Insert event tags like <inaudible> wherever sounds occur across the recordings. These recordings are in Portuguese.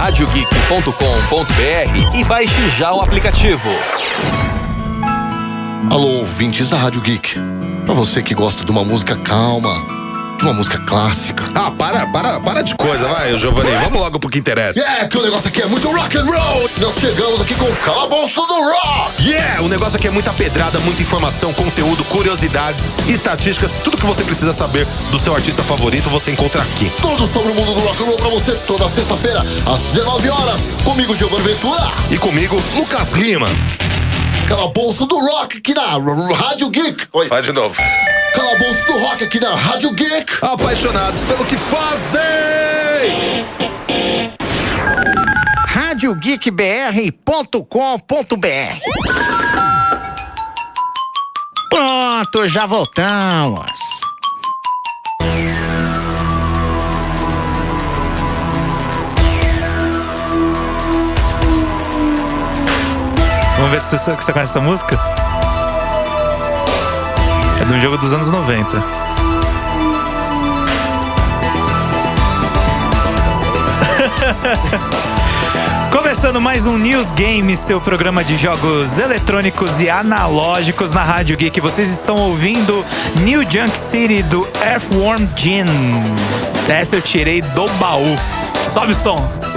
radiogeek.com.br e baixe já o aplicativo. Alô, ouvintes da Rádio Geek. Pra você que gosta de uma música calma, uma música clássica. Ah, para, para, para de coisa, vai, Giovanni. Vamos logo pro que interessa. Yeah, que o negócio aqui é muito rock and roll. Nós chegamos aqui com o calabouço do rock. Yeah, o negócio aqui é muita pedrada, muita informação, conteúdo, curiosidades, estatísticas, tudo que você precisa saber do seu artista favorito você encontra aqui. Tudo sobre o mundo do rock and roll pra você toda sexta-feira às 19 horas. Comigo, Giovanni Ventura. E comigo, Lucas Lima. Calabouço do rock aqui na Rádio Geek. Oi. Vai de novo. Calabouço do Rock aqui na Rádio Geek. Apaixonados pelo que fazem. RádioGeekBR.com.br Pronto, já voltamos. Vamos ver se você, você conhece essa música. De um jogo dos anos 90. <laughs> Começando mais um News Game, seu programa de jogos eletrônicos e analógicos na Rádio Geek. Vocês estão ouvindo New Junk City do Earthworm Jim. Essa eu tirei do baú. Sobe o som.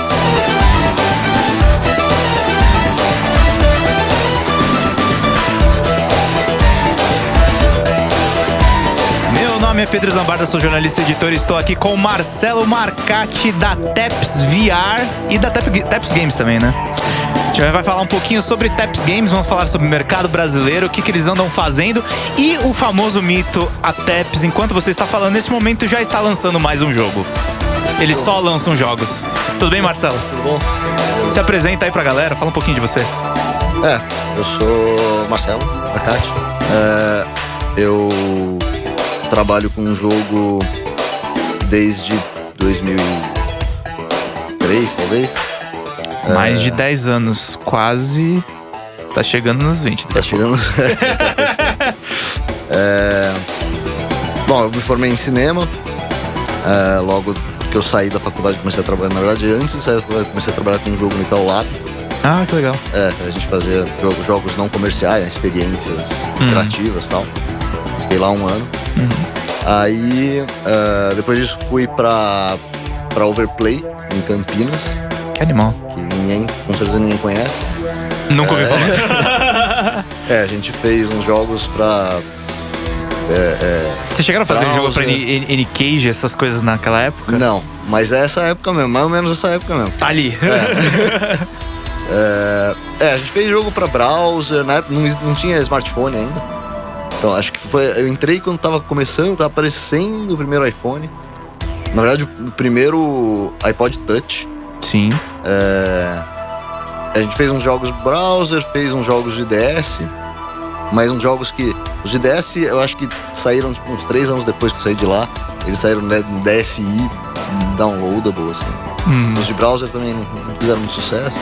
Nome é Pedro Zambarda, sou jornalista e editor. Estou aqui com o Marcelo Marcati da Teps VR e da Teps Games também, né? A gente vai falar um pouquinho sobre Teps Games, vamos falar sobre o mercado brasileiro, o que, que eles andam fazendo e o famoso mito, a Teps, enquanto você está falando, nesse momento já está lançando mais um jogo. Eles só lançam jogos. Tudo bem, Marcelo? Tudo bom? Se apresenta aí pra galera, fala um pouquinho de você. É, eu sou Marcelo Arcati. É, eu trabalho com um jogo desde 2003, talvez. Mais de 10 anos, quase. Tá chegando nos 20. Tá chegando. <laughs> É, Bom, eu me formei em cinema. É, logo que eu saí da faculdade, comecei a trabalhar. Na verdade, antes de sair da faculdade, comecei a trabalhar com um jogo no Itaú Lab. Ah, que legal. É, a gente fazia jogos, jogos não comerciais, experiências Hum. interativas e tal. Fiquei lá um ano. Aí, é, depois disso, fui pra, pra Overplay, em Campinas, Que animal. que ninguém, com certeza ninguém conhece. Nunca ouvi falar. <laughs> É, a gente fez uns jogos pra. é, é, Vocês chegaram a fazer jogo pra N-Cage, essas coisas naquela época? Não, mas é essa época mesmo, mais ou menos essa época mesmo. Tá ali. É, <laughs> é, a gente fez jogo pra browser, na época não, não tinha smartphone ainda. Então acho que foi. Eu entrei quando tava começando, tava aparecendo o primeiro iPhone. Na verdade, o primeiro iPod Touch. Sim. É, a gente fez uns jogos browser, fez uns jogos de DS, mas uns jogos que. Os de DS eu acho que saíram tipo, uns três anos depois que eu saí de lá. Eles saíram né, no DSI downloadable, assim. Hum. Os de browser também não, não fizeram muito sucesso.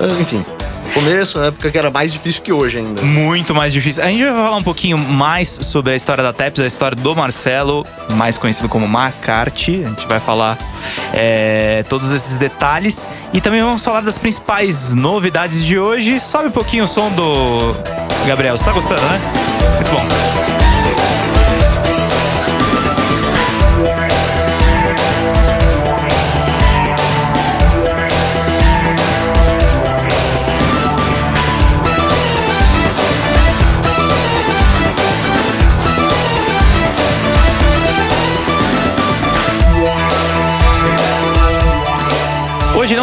Mas, enfim, começo, uma época que era mais difícil que hoje ainda. Muito mais difícil. A gente vai falar um pouquinho mais sobre a história da Teps, a história do Marcelo, mais conhecido como Marcarte. A gente vai falar é, todos esses detalhes. E também vamos falar das principais novidades de hoje. Sobe um pouquinho o som do. Gabriel, você tá gostando, né? Muito bom.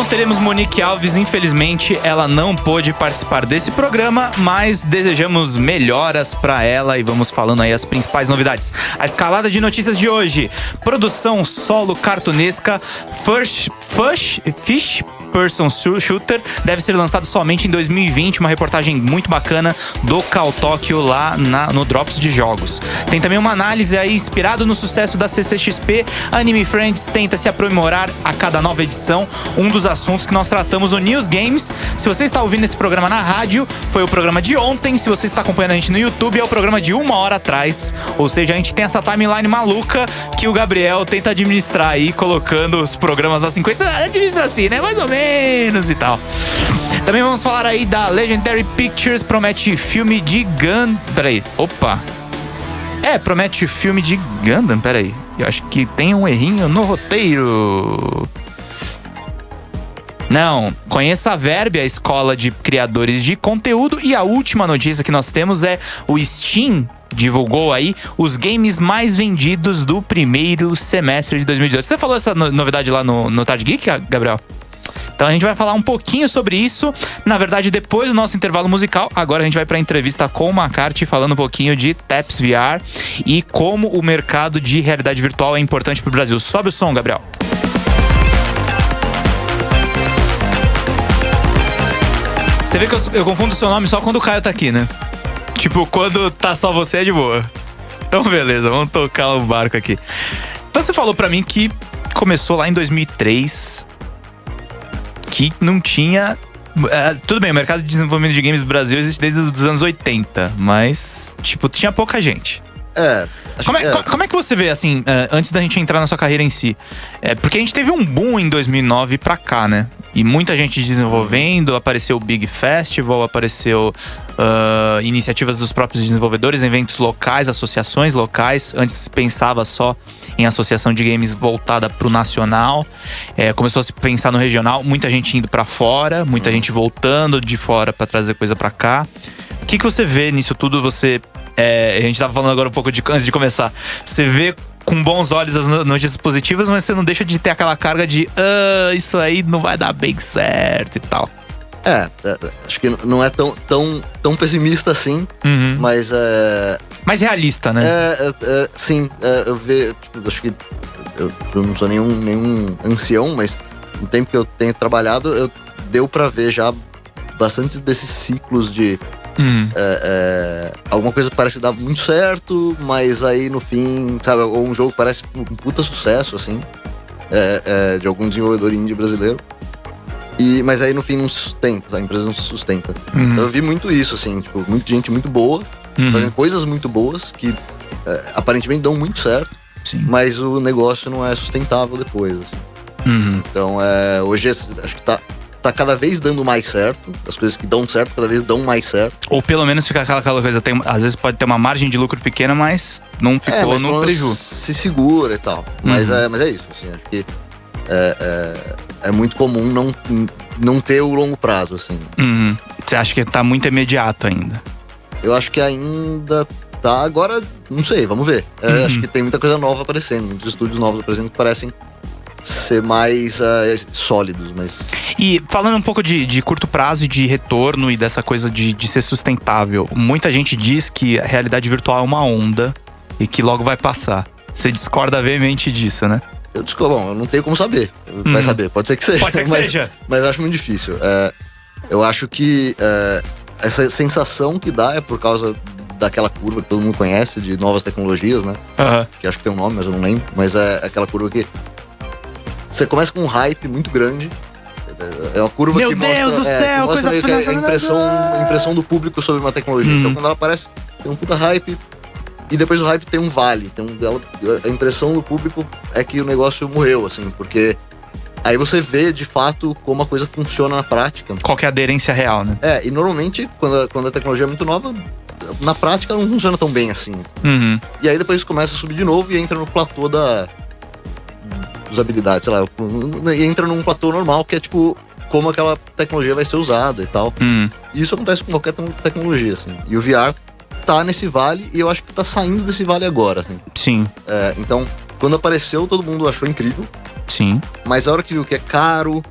Teremos Monique Alves, infelizmente ela não pôde participar desse programa, mas desejamos melhoras pra ela e vamos falando aí as principais novidades. A escalada de notícias de hoje: produção solo cartunesca First Fish, Fish Person Shoo- Shooter deve ser lançado somente em 2020, uma reportagem muito bacana do Cal Tokyo lá na- no Drops de Jogos. Tem também uma análise aí inspirado no sucesso da CCXP. Anime Friends tenta se aprimorar a cada nova edição, um dos assuntos que nós tratamos no News Games. Se você está ouvindo esse programa na rádio, foi o programa de ontem. Se você está acompanhando a gente no YouTube, é o programa de uma hora atrás. Ou seja, a gente tem essa timeline maluca que o Gabriel tenta administrar aí, colocando os programas na sequência. Administra assim, né? Mais ou menos. Menos e tal. Também vamos falar aí da Legendary Pictures, promete filme de Gun. Peraí, opa. É, promete filme de Gundam, peraí. Eu acho que tem um errinho no roteiro. Não, conheça a Verbe, a escola de criadores de conteúdo. E a última notícia que nós temos é o Steam divulgou aí os games mais vendidos do primeiro semestre de 2018. Você falou essa no- novidade lá no, no Tarde Geek, Gabriel? Então a gente vai falar um pouquinho sobre isso. Na verdade, depois do nosso intervalo musical, agora a gente vai para a entrevista com o McCarthy falando um pouquinho de TAPS VR e como o mercado de realidade virtual é importante para o Brasil. Sobe o som, Gabriel. Você vê que eu, eu confundo o seu nome só quando o Caio tá aqui, né? Tipo, quando tá só você é de boa. Então, beleza, vamos tocar o barco aqui. Então, você falou pra mim que começou lá em 2003, que não tinha. é, tudo bem, o mercado de desenvolvimento de games do Brasil existe desde os anos 80, mas, tipo, tinha pouca gente. É. Como é, que é. co- como é que você vê, assim, é, antes da gente entrar na sua carreira em si? É, porque a gente teve um boom em 2009 pra cá, né? E muita gente desenvolvendo, apareceu o Big Festival, apareceu ah, iniciativas dos próprios desenvolvedores, eventos locais, associações locais. Antes se pensava só em associação de games voltada pro nacional. É, começou a se pensar no regional, muita gente indo pra fora, muita gente voltando de fora pra trazer coisa pra cá. O que, que você vê nisso tudo? Você. é, a gente tava falando agora um pouco de, antes de começar. Você vê com bons olhos as no- notícias positivas, mas você não deixa de ter aquela carga de ah, isso aí não vai dar bem certo e tal. É, é, acho que não é tão, tão, tão pessimista assim, Uhum. mas é. Mais realista, né? É, é, é, sim, é, eu vejo. Tipo, acho que. Eu, eu não sou nenhum, nenhum ancião, mas no tempo que eu tenho trabalhado, eu deu pra ver já bastante desses ciclos de Uhum. é, é, alguma coisa parece dar muito certo, mas aí no fim, sabe, ou um jogo parece um puta sucesso, assim, de algum desenvolvedor indie brasileiro. E, mas aí no fim não se sustenta, a empresa não se sustenta. Uhum. Então eu vi muito isso, assim, tipo, muita gente muito boa, Uhum. fazendo coisas muito boas que é, aparentemente dão muito certo, Sim. mas o negócio não é sustentável depois, assim. Uhum. Então, é, hoje acho que tá, tá cada vez dando mais certo. As coisas que dão certo cada vez dão mais certo. Ou pelo menos fica aquela, aquela coisa, tem, às vezes pode ter uma margem de lucro pequena, mas não ficou é, mas no pelo menos preju. se segura e tal. Mas, Uhum. é, mas é isso, assim, acho que é, é, muito comum não, não ter o longo prazo, assim. Uhum. Você acha que tá muito imediato ainda? Eu acho que ainda tá, agora, não sei, vamos ver. É, Uhum. Acho que tem muita coisa nova aparecendo, muitos estúdios novos aparecendo que parecem ser mais é, sólidos, mas... E falando um pouco de, de curto prazo e de retorno e dessa coisa de, de ser sustentável, muita gente diz que a realidade virtual é uma onda e que logo vai passar. Você discorda veemente disso, né? Eu desculpa, bom, eu não tenho como saber. Vai Uhum. saber, pode ser que seja. Pode ser que mas, seja. Mas acho muito difícil. É, eu acho que é, essa sensação que dá é por causa daquela curva que todo mundo conhece de novas tecnologias, né? Que acho que tem um nome, mas eu não lembro. Mas é aquela curva que você começa com um hype muito grande. É uma curva Meu que Deus mostra, do é, céu, que mostra coisa meio que a impressão, a impressão do público sobre uma tecnologia. Hum. Então quando ela aparece, tem um puta hype. E depois do hype tem um vale. Tem um, ela- a impressão do público é que o negócio morreu, assim, porque aí você vê de fato como a coisa funciona na prática. Qual que é a aderência real, né? É, e normalmente, quando a, quando a tecnologia é muito nova, na prática não funciona tão bem assim. Uhum. E aí depois começa a subir de novo e entra no platô da usabilidade, sei lá, e entra num platô normal que é tipo como aquela tecnologia vai ser usada e tal. Uhum. E isso acontece com qualquer te- tecnologia, assim. E o VR tá nesse vale e eu acho que tá saindo desse vale agora, assim. Sim, É, então, quando apareceu, todo mundo achou incrível, sim. mas a hora que viu que é caro,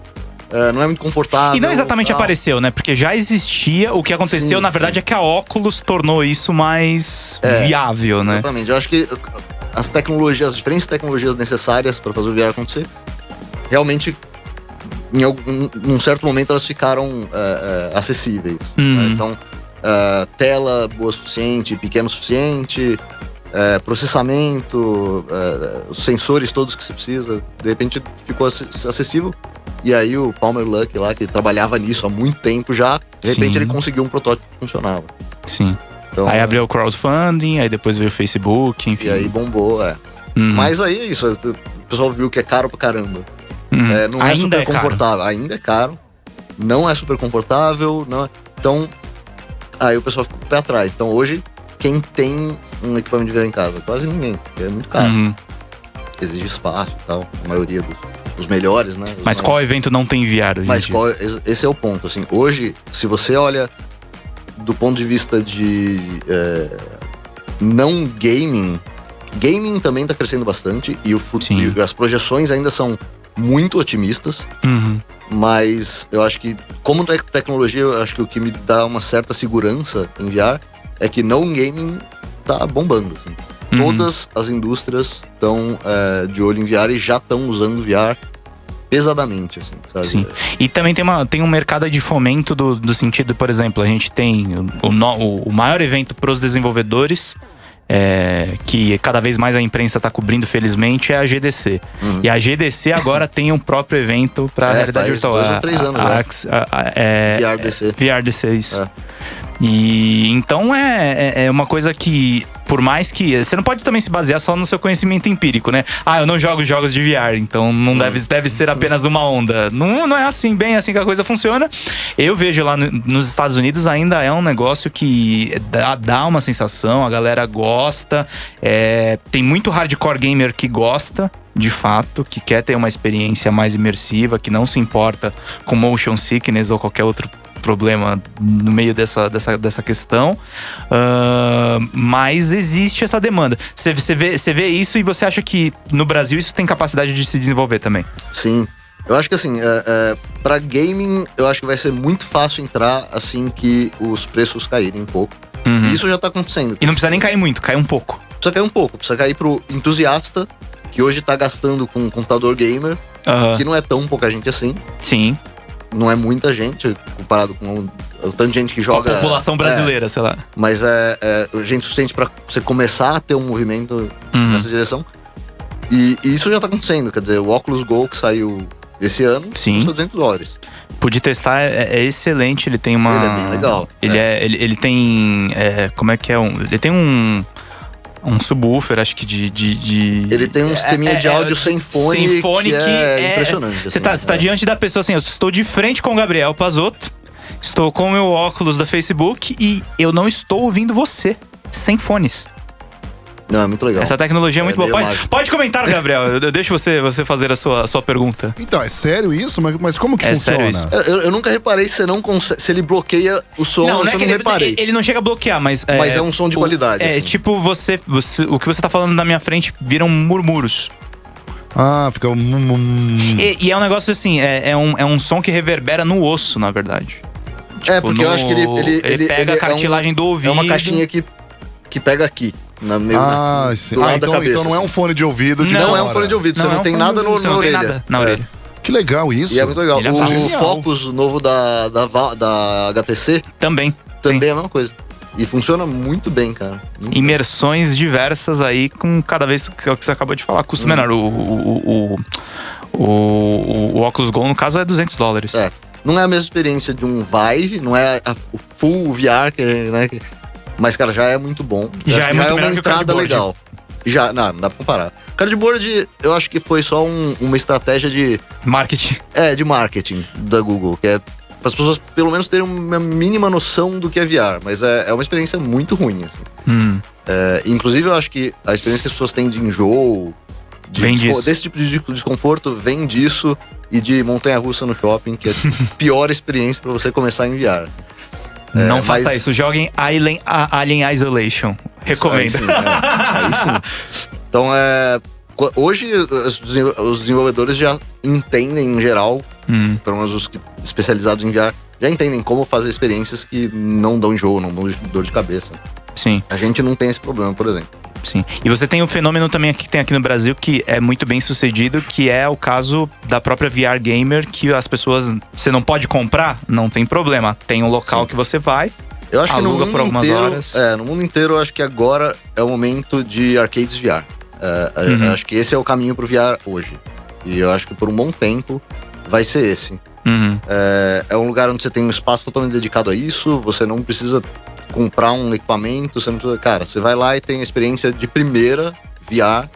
é, não é muito confortável. E não exatamente tal. apareceu, né? Porque já existia. O que aconteceu, Sim, na verdade, sim. é que a óculos tornou isso mais É, viável, né? Exatamente. Eu acho que as tecnologias, as diferentes tecnologias necessárias para fazer o VR acontecer, realmente, em algum, num certo momento, elas ficaram é, é, acessíveis. Uhum. né? Então, é, tela boa o suficiente, pequeno o suficiente, é, processamento, é, os sensores todos que você precisa, de repente ficou ac- acessível. E aí o Palmer Luck lá, que trabalhava nisso há muito tempo já, de repente Sim. ele conseguiu um protótipo que funcionava. Sim. Então, Aí abriu o crowdfunding, aí depois veio o Facebook, enfim. E aí bombou, é. Uhum. Mas aí é isso, o pessoal viu que é caro pra caramba. Hum. É, não é Ainda super é confortável. Ainda é caro. Não é super confortável. Não é- Então, aí o pessoal fica com o pé atrás. Então hoje, quem tem um equipamento de VR em casa? Quase ninguém, porque é muito caro. Uhum. Exige espaço e tal. A maioria dos os melhores, né? Os Mas mais- qual evento não tem VR hoje? Mas qual, esse é o ponto, assim. Hoje, se você olha do ponto de vista de é, não gaming, gaming também tá crescendo bastante e, o fu- Sim. e as projeções ainda são muito otimistas, Uhum. mas eu acho que, como tec- tecnologia, eu acho que o que me dá uma certa segurança em VR é que não gaming tá bombando. assim. Uhum. Todas as indústrias estão é, de olho em VR e já estão usando VR pesadamente, assim, sabe? Sim. E também tem, uma, tem um mercado de fomento do, do sentido, por exemplo, a gente tem o, o- o maior evento para os desenvolvedores, é, que cada vez mais a imprensa está cobrindo, felizmente, é a GDC. Uhum. E a GDC agora <laughs> tem um próprio evento para É, realidade virtual. dois ou A- três anos a- já. Ax- a- a- é, VRDC. VRDC, isso. E então é, é- é uma coisa que, por mais que. Você não pode também se basear só no seu conhecimento empírico, né? Ah, eu não jogo jogos de VR, então não Hum. deve, deve ser apenas uma onda. Não, não é assim, bem assim que a coisa funciona. Eu vejo lá no- nos Estados Unidos ainda é um negócio que dá, dá uma sensação, a galera gosta. é, tem muito hardcore gamer que gosta. De fato, que quer ter uma experiência mais imersiva, que não se importa com motion sickness ou qualquer outro problema no meio dessa, dessa, dessa questão. Ah, mas existe essa demanda. Você, você, vê, vê isso e você acha que no Brasil isso tem capacidade de se desenvolver também? Sim. Eu acho que assim, é, é, pra gaming, eu acho que vai ser muito fácil entrar assim que os preços caírem um pouco. Uhum. E isso já tá acontecendo. E não precisa nem cair muito, cai um pouco. Precisa cair um pouco, precisa cair pro entusiasta, que hoje tá gastando com um computador gamer, que não é tão pouca gente assim. Sim. Não é muita gente, comparado com o, tanto de gente que Com a joga. população brasileira, sei lá. É, mas é, é gente suficiente pra você começar a ter um movimento Uhum. nessa direção. E, e isso já tá acontecendo, quer dizer, o Oculus Go que saiu esse ano Sim. custa 200 dólares. Pude testar, é, é excelente. Ele tem uma. Ele é bem legal. Ele, é. ele, ele tem. é, como é que é? Um, ele tem um. Um subwoofer, acho que de. de, de- Ele tem um sisteminha de áudio sem fone, sem fone que, que é, é- impressionante. Você assim, tá, você tá é. diante da pessoa assim, eu estou de frente com o Gabriel Pazotto, estou com o meu óculos da Facebook e eu não estou ouvindo você. Sem fones. Não, é muito legal. Essa tecnologia é, É muito boa. Pode, mágico. pode comentar, Gabriel. Eu, <laughs> eu deixo você, você fazer a sua, a sua pergunta. Então, é sério isso? Mas, mas como que É funciona? sério isso. Eu, eu nunca reparei se não consegue, se ele bloqueia o som, não, não é eu que não ele, reparei. ele não chega a bloquear, mas. Mas é um som de o- qualidade, É, assim. tipo, você, você. O que você tá falando na minha frente viram murmúrios. Ah, fica. um- um- E, e é um negócio assim, é, é um, é um som que reverbera no osso, na verdade. é, Tipo, porque eu no- acho que ele, ele, ele, pega ele a cartilagem é um, do ouvido. É uma caixinha que, que pega aqui, na meio, Ah, na, sim. Ah, então, cabeça. então não é um assim. fone de ouvido de Não é um fora. fone de ouvido, você é não um tem nada no, você na não tem orelha. nada na É. orelha. Que legal isso. E é muito legal. É o fácil. Focus novo da, da, da HTC Também. também é a mesma coisa. E funciona muito bem, cara. Muito Imersões diversas aí, com cada vez que é o que você acabou de falar, custo Hum. menor. O, o, o, o, o, o Oculus Go, no caso, é 200 dólares. É. Não é a mesma experiência de um Vive, não é a- o full VR, que, né? que- mas, cara, já é muito bom. Já é muito já é uma entrada legal. Já, não, não dá pra comparar. Cardboard, eu acho que foi só um- uma estratégia de, Marketing. é, de marketing da Google, que é para as pessoas pelo menos terem uma mínima noção do que é VR, mas é, é uma experiência muito ruim, assim. Hum. É, inclusive, eu acho que a experiência que as pessoas têm de enjoo, de Vem disso. desse tipo de desconforto, vem disso e de montanha-russa no shopping, que é a <laughs> pior experiência para você começar a enviar. Não faça mas- isso. Joguem Alien, Alien Isolation. Recomendo. Aí sim, é. Aí sim. Então, é, hoje os desen- os desenvolvedores já entendem, em geral, Hum. pelo menos os especializados em VR, já entendem como fazer experiências que não dão enjoo, não dão dor de cabeça. Sim. A gente não tem esse problema, por exemplo. Sim. E você tem um fenômeno também que tem aqui no Brasil que é muito bem sucedido, que é o caso da própria VR Gamer, que as pessoas. Você não pode comprar? Não tem problema. Tem um local Sim. que você vai. Eu acho que no Aluga mundo por algumas inteiro, horas. É, no mundo inteiro eu acho que agora é o momento de arcades VR. É, é, Uhum. eu acho que esse é o caminho pro VR hoje. E eu acho que por um bom tempo vai ser esse. Uhum. É, é um lugar onde você tem um espaço totalmente dedicado a isso, você não precisa comprar um equipamento, você não precisa. Cara, você vai lá e tem a experiência de primeira VR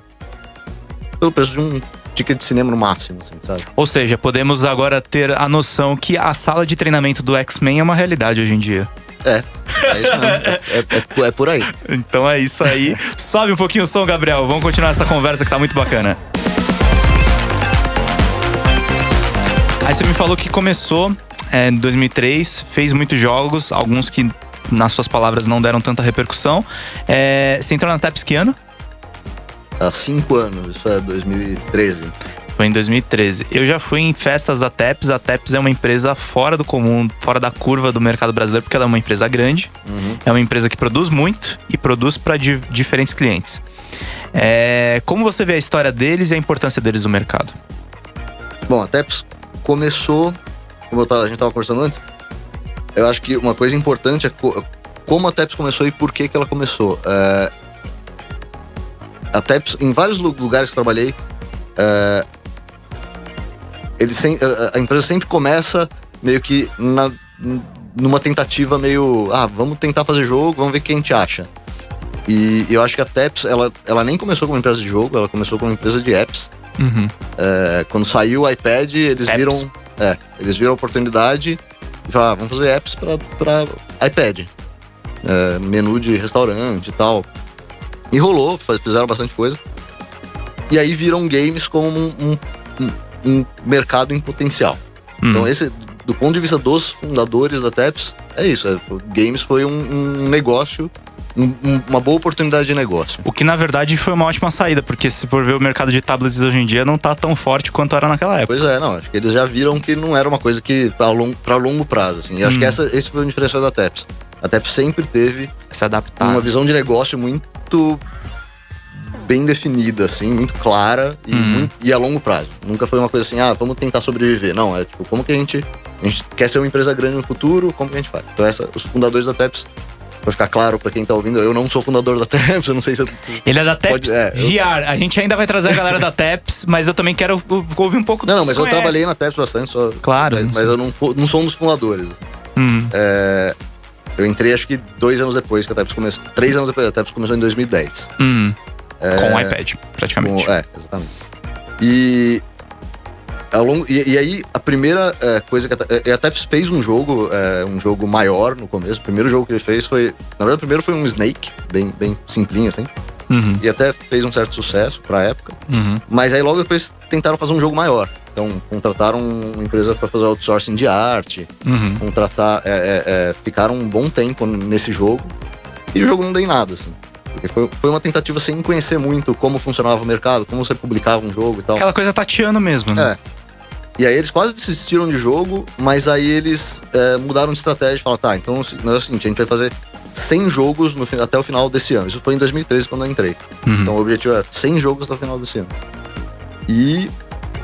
pelo preço de um ticket de cinema no máximo, assim, sabe? Ou seja, podemos agora ter a noção que a sala de treinamento do X-Men é uma realidade hoje em dia. É, é isso mesmo. é, é- é- é por aí. Então é isso aí. Sobe um pouquinho o som, Gabriel. Vamos continuar essa conversa que tá muito bacana. Aí você me falou que começou é, em 2003, fez muitos jogos, alguns que, nas suas palavras, não deram tanta repercussão. É, você entrou na TAPS que ano? Há cinco anos, isso é 2013. Foi em 2013. Eu já fui em festas da TEPS. A TEPS é uma empresa fora do comum, fora da curva do mercado brasileiro, porque ela é uma empresa grande. É uma empresa que produz muito e produz para diferentes clientes. É, como você vê a história deles e a importância deles no mercado? Bom, a TEPS começou, como tava- a gente estava conversando antes, eu acho que uma coisa importante é co- como a TEPS começou e por que, que ela começou. É, a TEPS, em vários lu- lugares que trabalhei, é, ele sem- a- a empresa sempre começa meio que na- numa tentativa meio, ah, vamos tentar fazer jogo, vamos ver o que a gente acha. E eu acho que a TEPS, ela, ela nem começou como empresa de jogo, ela começou como empresa de apps. Uhum. É, quando saiu o iPad, eles Apps. viram. É, eles viram a oportunidade e falaram, ah, vamos fazer apps pra iPad. É, menu de restaurante e tal. E rolou, fizeram bastante coisa. E aí viram games como um, um- um- mercado em potencial. Uhum. Então, esse, do ponto de vista dos fundadores da TEPS, é isso. é, games foi um, um negócio, um- um- uma boa oportunidade de negócio. O que na verdade foi uma ótima saída, porque se for ver o mercado de tablets hoje em dia, não tá tão forte quanto era naquela época. Pois é, não, acho que eles já viram que não era uma coisa que pra longo, pra longo prazo, assim. E acho Hum. que essa, esse foi o diferencial da TEPS. A TEPS sempre teve Se adaptar. uma visão de negócio muito bem definida, assim, muito clara e, Hum. muito- e a longo prazo. Nunca foi uma coisa assim, ah, vamos tentar sobreviver. Não, é tipo, como que a gente, a gente quer ser uma empresa grande no futuro, como que a gente faz? Então, essa, os fundadores da TEPS, pra ficar claro pra quem tá ouvindo, eu não sou fundador da TEPS, eu não sei se eu, Ele é da TEPS Pode- é, eu- VR. A gente ainda vai trazer a galera da TEPS, mas eu também quero ouvir um pouco Não, não, do que mas você eu conhece. trabalhei na TEPS bastante, só, Claro. mas, mas eu não, não sou um dos fundadores. Hum, É, eu entrei acho que dois anos depois que a TEPS começou. Três anos depois, a TEPS começou em 2010. hum. Com o iPad, praticamente. Com- é, exatamente. E, ao longo, e, e aí, a primeira é, coisa que a, Te- a TEPS fez um jogo, é, um jogo maior no começo. O primeiro jogo que ele fez foi. Na verdade, o primeiro foi um Snake, bem, bem simplinho, assim. Uhum, E até fez um certo sucesso pra época. uhum. Mas aí logo depois tentaram fazer um jogo maior. Então, contrataram uma empresa para fazer outsourcing de arte, Uhum. contratar, é, é, é, ficaram um bom tempo nesse jogo e o jogo não deu em nada, assim. Porque foi, foi uma tentativa sem conhecer muito como funcionava o mercado, como você publicava um jogo e tal. Aquela coisa tateando mesmo, né? É. E aí eles quase desistiram de jogo, mas aí eles é, mudaram de estratégia e falaram, tá, então não é o seguinte, a gente vai fazer 100 jogos no, até o final desse ano. Isso foi em 2013 quando eu entrei. Uhum. Então o objetivo é 100 jogos até o final desse ano. E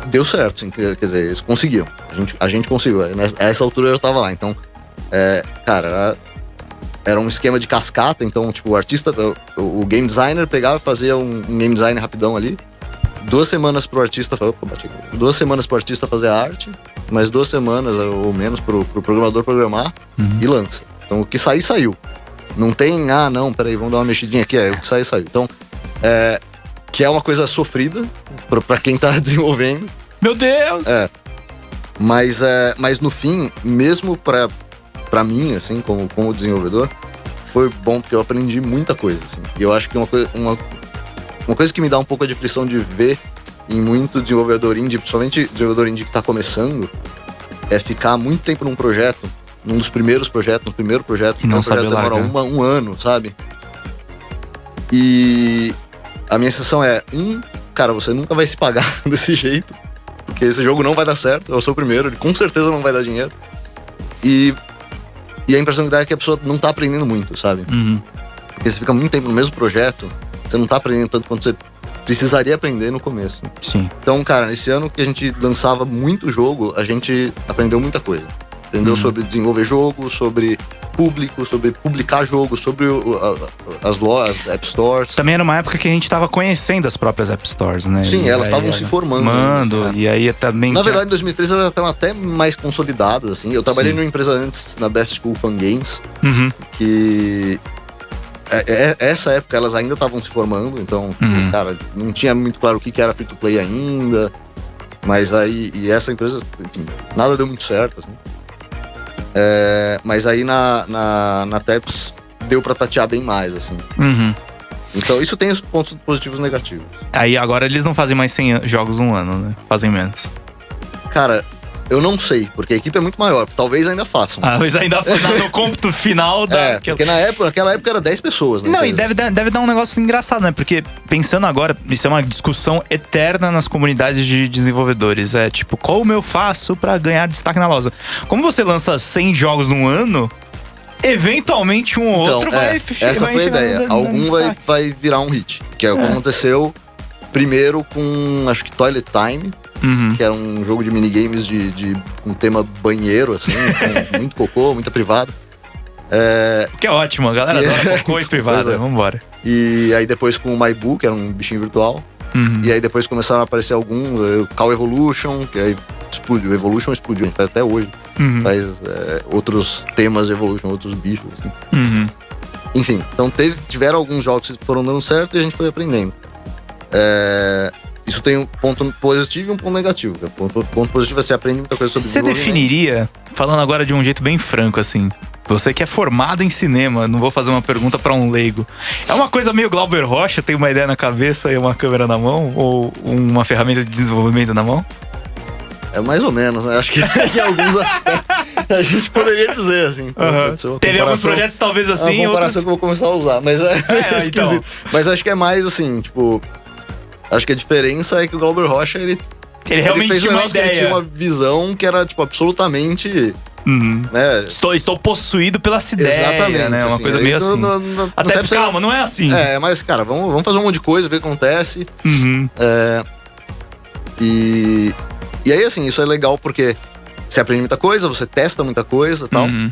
deu certo, assim, quer quer dizer, eles conseguiram. A gente, a gente conseguiu. Nessa- A essa altura eu tava lá. Então, é, cara, era, era um esquema de cascata. Então, tipo, o artista, o, o game designer pegava e fazia um, um game design rapidão ali. Duas semanas pro artista, opa, bati duas semanas pro artista fazer a arte, mais duas semanas ou menos pro, pro programador programar Uhum. e lança. Então o que sair, saiu. Não tem, ah, não, peraí, vamos dar uma mexidinha aqui. É, o que sair, saiu. Então, é, que é uma coisa sofrida pra, pra quem tá <laughs> desenvolvendo. Meu Deus! É. Mas, é, mas no fim, mesmo pra, pra mim, assim, como, como desenvolvedor, foi bom porque eu aprendi muita coisa, assim. E eu acho que uma, coi- uma, uma coisa que me dá um pouco de aflição de ver em muito desenvolvedor indie, principalmente desenvolvedor indie que tá começando, é ficar muito tempo num projeto, num dos primeiros projetos, no primeiro projeto, E não o projeto demora uma- um ano, sabe? E a minha sensação é, um, cara, você nunca vai se pagar <laughs> desse jeito, porque esse jogo não vai dar certo, eu sou o primeiro, ele com certeza não vai dar dinheiro. E, e a impressão que dá é que a pessoa não tá aprendendo muito, sabe? Uhum. Porque você fica muito tempo no mesmo projeto, você não tá aprendendo tanto quanto você precisaria aprender no começo. Sim. Então, cara, nesse ano que a gente lançava muito jogo, a gente aprendeu muita coisa. Aprendeu Uhum. sobre desenvolver jogo, sobre público, sobre publicar jogo, sobre o- a- as lojas, App Stores. Também era uma época que a gente tava conhecendo as próprias App Stores, né? Sim, E elas estavam se formando, Mando, né? e aí também. Na verdade, em 2013 elas estavam até mais consolidadas, assim. Eu trabalhei Sim. numa empresa antes, na Best School Fun Games, Uhum. que essa época elas ainda estavam se formando, então, Uhum. cara, não tinha muito claro o que, que era free to play ainda. Mas aí, e essa empresa, enfim, nada deu muito certo, assim. É, mas aí na, na, na Teps deu pra tatear bem mais, assim. Uhum. Então isso tem os pontos positivos e negativos. Aí agora eles não fazem mais 100 an- jogos um ano, né? Fazem menos. Cara, eu não sei, porque a equipe é muito maior. Talvez ainda façam. Ah, mas ainda na- <laughs> no cômputo final da. é, porque na época, naquela época era 10 pessoas, né? Não, e deve, dar- deve dar um negócio engraçado, né? Porque pensando agora, isso é uma discussão eterna nas comunidades de desenvolvedores. É tipo, como eu faço pra ganhar destaque na loja? Como você lança 100 jogos num ano, eventualmente um ou Então, outro é, vai essa vai foi a ideia. Algum vai, vai virar um hit. Que é o que aconteceu primeiro com, acho que Toilet Time, Uhum. que era um jogo de minigames de, de um tema banheiro, assim, <laughs> com muito cocô, muita privada. É, Que é ótimo, a galera adora <laughs> cocô e privada. É. Vambora. e aí depois com o MyBoo, que era um bichinho virtual. Uhum. E aí depois começaram a aparecer alguns, eh, o Call Evolution, que aí explodiu. Evolution explodiu, a gente faz até hoje. Uhum. Faz eh, outros temas de Evolution, outros bichos, assim. Uhum. Enfim, então teve, tiveram alguns jogos que foram dando certo e a gente foi aprendendo. É, isso tem um ponto positivo e um ponto negativo. O ponto, ponto positivo é você aprende muita coisa sobre Você definiria, falando agora de um jeito bem franco, assim. Você que é formado em cinema, não vou fazer uma pergunta pra um leigo. É uma coisa meio Glauber Rocha, tem uma ideia na cabeça e uma câmera na mão? Ou uma ferramenta de desenvolvimento na mão? É mais ou menos, né? Acho que <laughs> em alguns aspectos a gente poderia dizer, assim. uma Teve alguns projetos talvez É assim, uma comparação outros... que eu vou começar a usar, mas é, <laughs> É, <laughs> então. esquisito. Mas acho que é mais assim, tipo. Acho que a diferença é que o Glauber Rocha, ele, Ele realmente ele fez um tinha uma negócio que ele ideia. tinha uma visão que era, tipo, absolutamente. Uhum. Né? Estou, estou possuído pela ideia, Exatamente. né? Uma assim. coisa meio assim. no- no- no Até, calma, não é assim. É, mas, cara, vamos, vamos fazer um monte de coisa, ver o que acontece. Uhum. É, e, e aí, assim, isso é legal porque você aprende muita coisa, você testa muita coisa e tal. Uhum.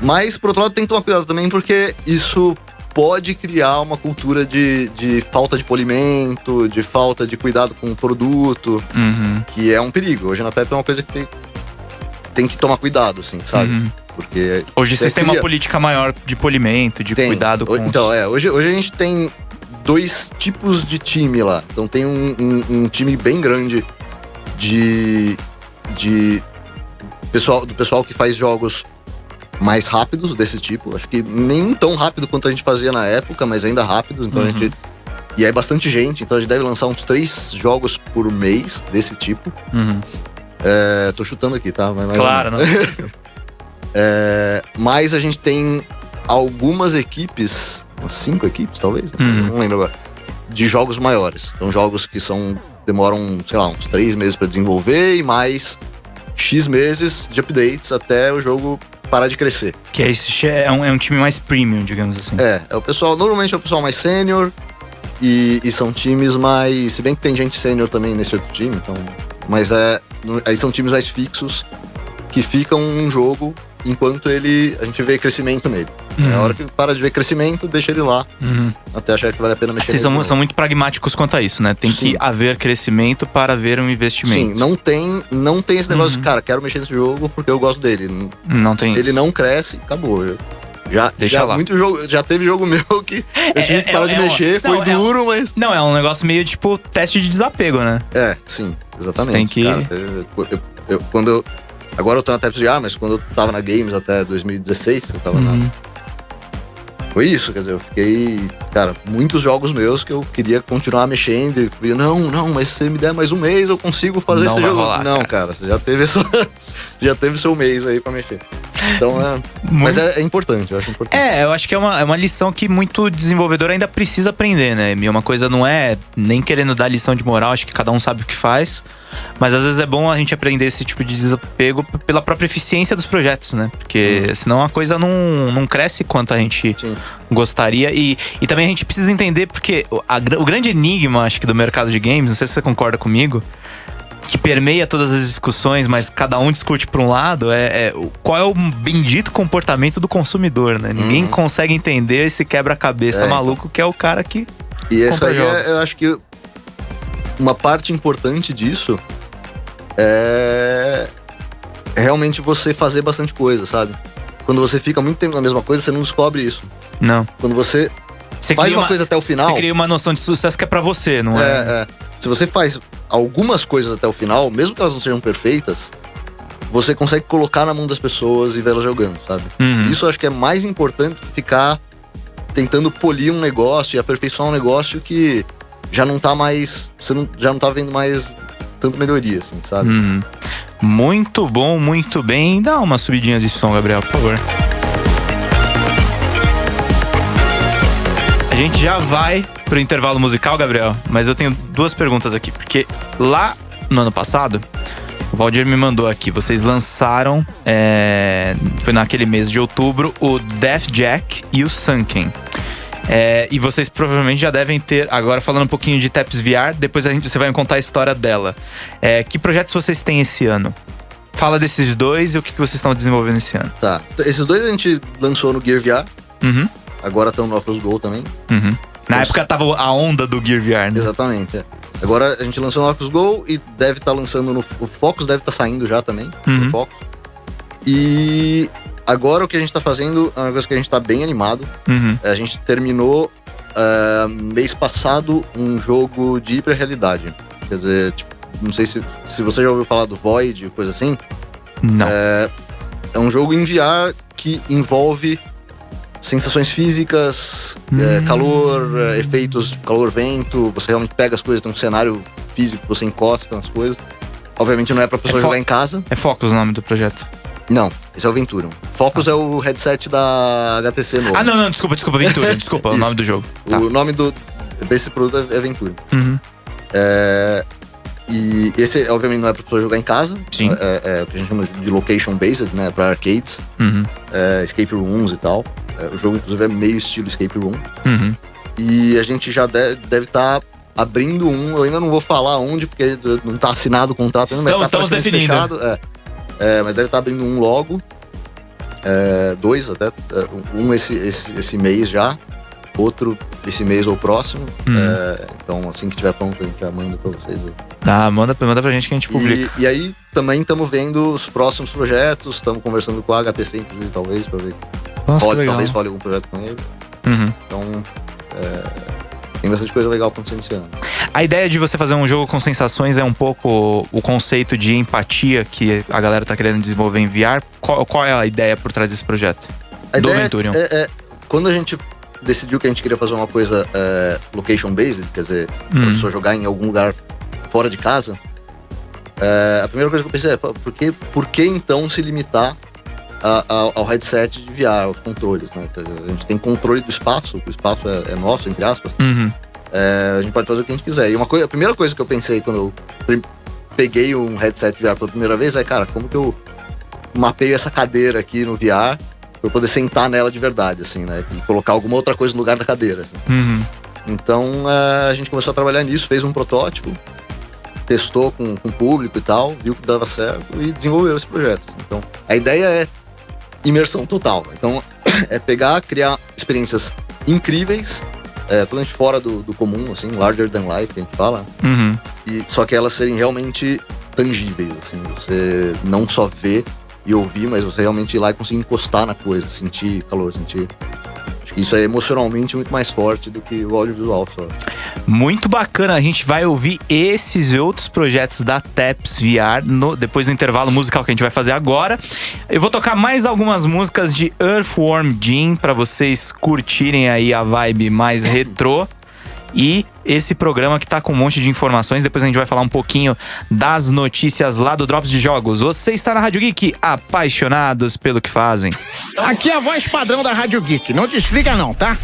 Mas, por outro lado, tem que tomar cuidado também porque isso pode criar uma cultura de, de falta de polimento, de falta de cuidado com o produto, Uhum. que é um perigo. Hoje na Pepe é uma coisa que tem, tem que tomar cuidado, assim, sabe? Uhum. Porque. Hoje você vocês têm uma política maior de polimento, de Tem. cuidado com. O- Então, é, hoje, hoje a gente tem dois tipos de time lá. Então tem um, um- um time bem grande de. de pessoal, do pessoal que faz jogos mais rápidos desse tipo. Acho que nem tão rápido quanto a gente fazia na época, mas ainda rápidos. Então a Uhum. gente. E é bastante gente, então a gente deve lançar uns três jogos por mês desse tipo. Uhum. É, tô chutando aqui, tá? Mas Claro, menos. não. <laughs> É, mas a gente tem algumas equipes, umas cinco equipes talvez, Uhum. não lembro agora, de jogos maiores. Então jogos que são demoram, sei lá, uns três meses pra desenvolver e mais X meses de updates até o jogo parar de crescer. Que é, esse, é, um, é um time mais premium, digamos assim. É, é o pessoal, normalmente é o pessoal mais sênior e, e são times mais, se bem que tem gente sênior também nesse outro time, então, mas é, aí são times mais fixos que ficam um jogo enquanto ele a gente vê crescimento nele. É a hora que para de ver crescimento, deixa ele lá Uhum. até achar que vale a pena mexer. Vocês são, são muito pragmáticos quanto a isso, né? Tem Sim. que haver crescimento para haver um investimento. Sim, não tem, não tem esse negócio Uhum. de, cara, quero mexer nesse jogo porque eu gosto dele. Não tem Ele isso. não cresce, acabou. Eu- Já, Deixa já lá. muito jogo, já teve jogo <laughs> meu que eu tive é- que parar de é uma- mexer, não, foi é um- duro, mas Não, é um negócio meio tipo teste de desapego, né? É, sim, exatamente. Você tem que- cara. Eu- eu- eu- quando eu, agora eu tô na Taps de ar, mas quando eu tava na Games até 2016, eu tava Uhum. na. Foi isso, quer dizer, eu fiquei, cara, muitos jogos meus que eu queria continuar mexendo e fui, não, não, mas se você me der mais um mês, eu consigo fazer Não esse jogo. rolar, não, cara. você já teve <laughs> seu, já teve seu mês aí pra mexer. Então é. Mas é, é importante, eu acho importante. É, eu acho que é uma, é uma lição que muito desenvolvedor ainda precisa aprender, né? E uma coisa não é nem querendo dar lição de moral, acho que cada um sabe o que faz. Mas às vezes é bom a gente aprender esse tipo de desapego pela própria eficiência dos projetos, né? Porque senão a coisa não, não cresce quanto a gente Sim. gostaria. E, e também a gente precisa entender, porque a o grande enigma, acho que, do mercado de games, não sei se você concorda comigo, que permeia todas as discussões, mas cada um discute por um lado, é, é qual é o bendito comportamento do consumidor, né? Ninguém consegue entender esse quebra-cabeça É, então. maluco que é o cara que. E isso aí, é, eu acho que uma parte importante disso é realmente você fazer bastante coisa, sabe? Quando você fica muito tempo na mesma coisa, você não descobre isso. Não. Quando você Você Faz cria uma coisa até o final. Você cria uma noção de sucesso que é pra você, não é? É, é. Se você faz algumas coisas até o final, mesmo que elas não sejam perfeitas, você consegue colocar na mão das pessoas e vê-las jogando, sabe? Uhum. Isso eu acho que é mais importante que ficar tentando polir um negócio e aperfeiçoar um negócio que já não tá mais. Você não, já não tá vendo mais tanto melhoria, assim, sabe? Uhum. Muito bom, muito bem. Dá uma subidinha de som, Gabriel, por favor. Gente já vai pro intervalo musical, Gabriel, mas eu tenho duas perguntas aqui, porque lá no ano passado, o Valdir me mandou aqui, vocês lançaram, é, foi naquele mês de outubro, o Death Jack e o Sunken. É, e vocês provavelmente já devem ter, agora falando um pouquinho de Taps VR, depois a gente, você vai me contar a história dela. É, que projetos vocês têm esse ano? Fala desses dois e o que, que vocês estão desenvolvendo esse ano. Tá. Esses dois a gente lançou no Gear VR, Uhum, agora estão no Oculus Go também. uhum. Na Nossa. época tava a onda do Gear VR, né? Exatamente. é. Agora a gente lançou no Oculus Go e deve estar lançando no. O Focus deve estar saindo já também. Uhum. Focus. E agora o que a gente tá fazendo é uma coisa que a gente tá bem animado. Uhum. A gente terminou ah, mês passado um jogo de hiperrealidade. Quer dizer, tipo, não sei se, se você já ouviu falar do Void, coisa assim. Não. É um jogo em VR que envolve sensações físicas, é, Hum. calor, é, efeitos de calor, vento. Você realmente pega as coisas, tem um cenário físico você encosta nas coisas. Obviamente não é pra pessoa É jogar em casa. É Focus o nome do projeto. Não, esse é o Venturion. Focus é o headset da HTC novo. Ah, não, não, desculpa, desculpa, Ventura, <laughs> desculpa, o nome do jogo. Tá. O nome do, desse produto é é Venturion. Uhum. É, e esse, obviamente, não é pra pessoa jogar em casa. Sim. É, é o que a gente chama de location based, né? Pra arcades, Uhum. é, escape rooms e tal. É, o jogo, inclusive, é meio estilo escape room. Uhum. E a gente já de- deve estar abrindo um. Eu ainda não vou falar onde, porque não tá assinado o contrato ainda, mas Estamos- tá estamos definindo. fechado. É. É, mas deve estar abrindo um logo. É, dois até. Um esse, esse, esse mês já. Outro esse mês ou próximo. Uhum. É, então, assim que estiver pronto, a gente já manda pra vocês. Tá, manda, manda pra gente que a gente publica. E, e aí também estamos vendo os próximos projetos. Estamos conversando com a HTC, inclusive, talvez, pra ver. Nossa, legal. talvez role algum projeto com ele. Uhum. Então, é, tem bastante coisa legal acontecendo esse ano. A ideia de você fazer um jogo com sensações é um pouco o conceito de empatia que a galera tá querendo desenvolver em VR. Qual, qual é a ideia por trás desse projeto? A Do Venturion. É, é, quando a gente decidiu que a gente queria fazer uma coisa é, location based, quer dizer, Hum. pra pessoa jogar em algum lugar fora de casa, é, a primeira coisa que eu pensei é, por que, por que então se limitar a- a- ao headset de VR, aos controles, né? A gente tem controle do espaço, o espaço é, é nosso, entre aspas, Uhum. é, a gente pode fazer o que a gente quiser. E uma coisa, a primeira coisa que eu pensei quando eu peguei um headset VR pela primeira vez é, cara, como que eu mapeio essa cadeira aqui no VR pra eu poder sentar nela de verdade, assim, né? E colocar alguma outra coisa no lugar da cadeira. assim. Uhum. Então a gente começou a trabalhar nisso, fez um protótipo, testou com, com o público e tal, viu que dava certo e desenvolveu esse projeto. Então a ideia é imersão total. Então <clears throat> é pegar, criar experiências incríveis, é, totalmente fora do, do comum, assim, larger than life, que a gente fala, Uhum. e só que elas serem realmente tangíveis, assim, você não só ver e ouvir, mas você realmente ir lá e conseguir encostar na coisa, sentir calor, sentir. Acho que isso é emocionalmente muito mais forte do que o audiovisual só. Muito bacana, a gente vai ouvir esses e outros projetos da TEPS VR no- depois do intervalo musical que a gente vai fazer agora. Eu vou tocar mais algumas músicas de Earthworm Jim para vocês curtirem aí a vibe mais retrô. E esse programa que tá com um monte de informações, depois a gente vai falar um pouquinho das notícias lá do Drops de Jogos. Você está na Rádio Geek, apaixonados pelo que fazem. Aqui é a voz padrão da Rádio Geek. Não desliga não, tá?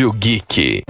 Rádio Geek.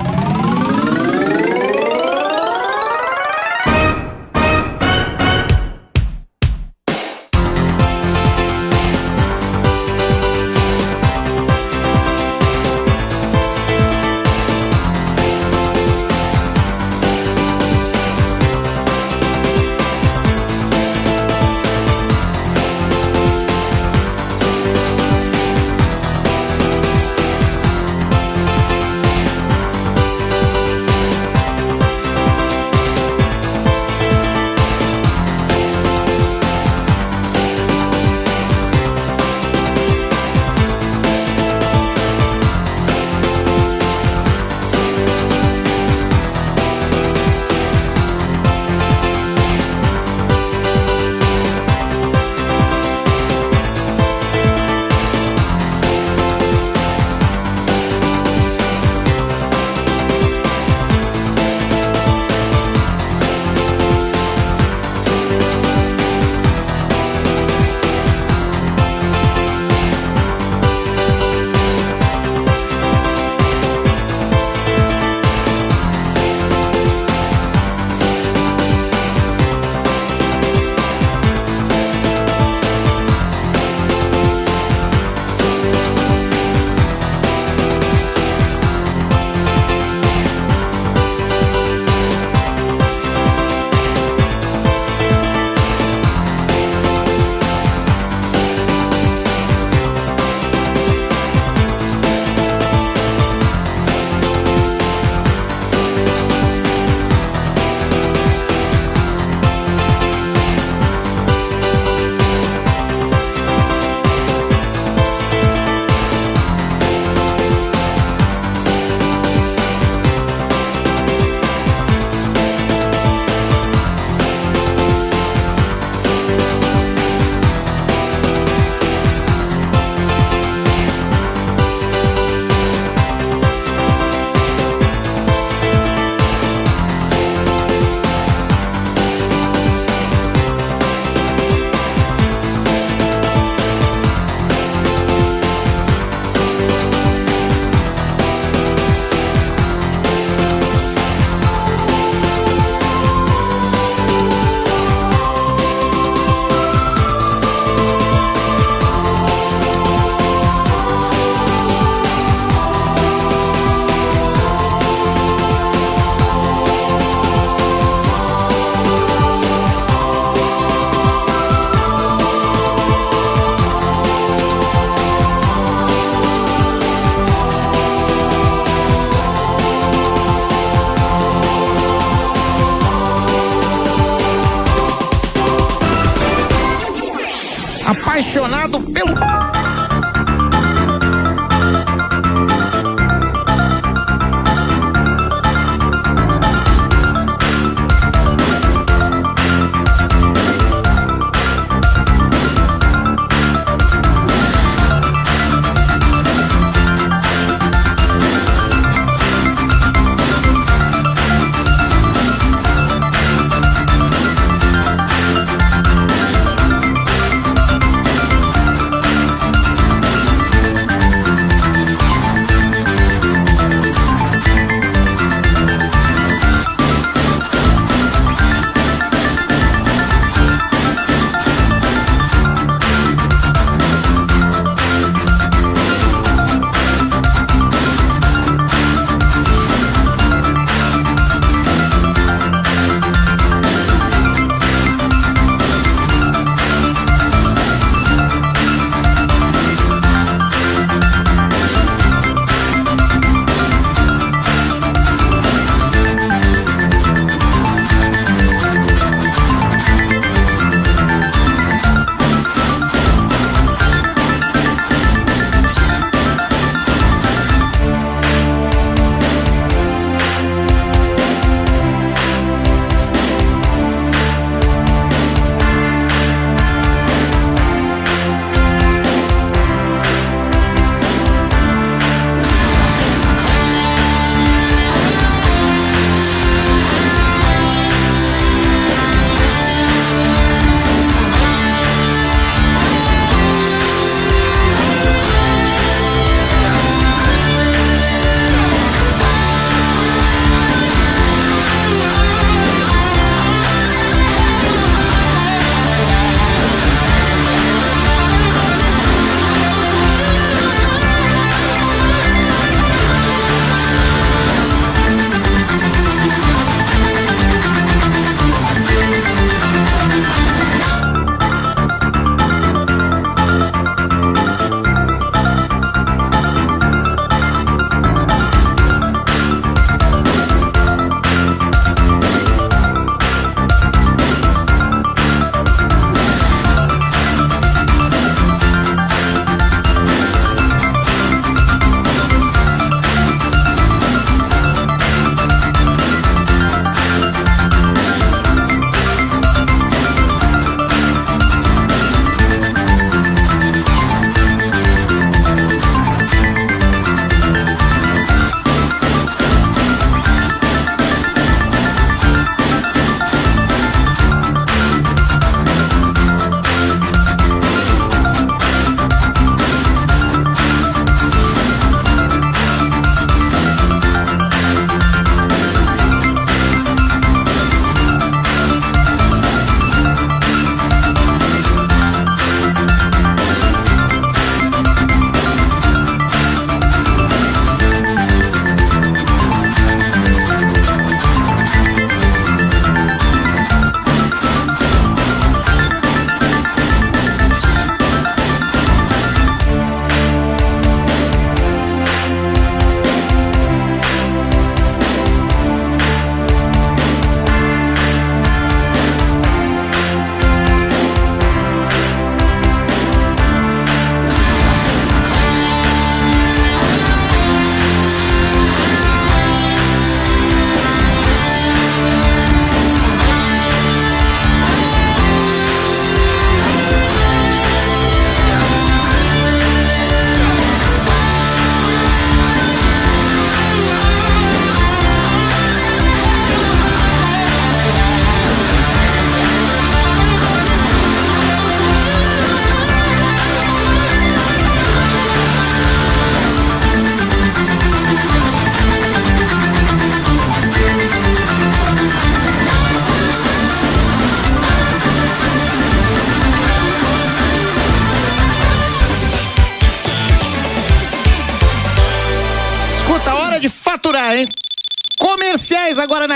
Bill.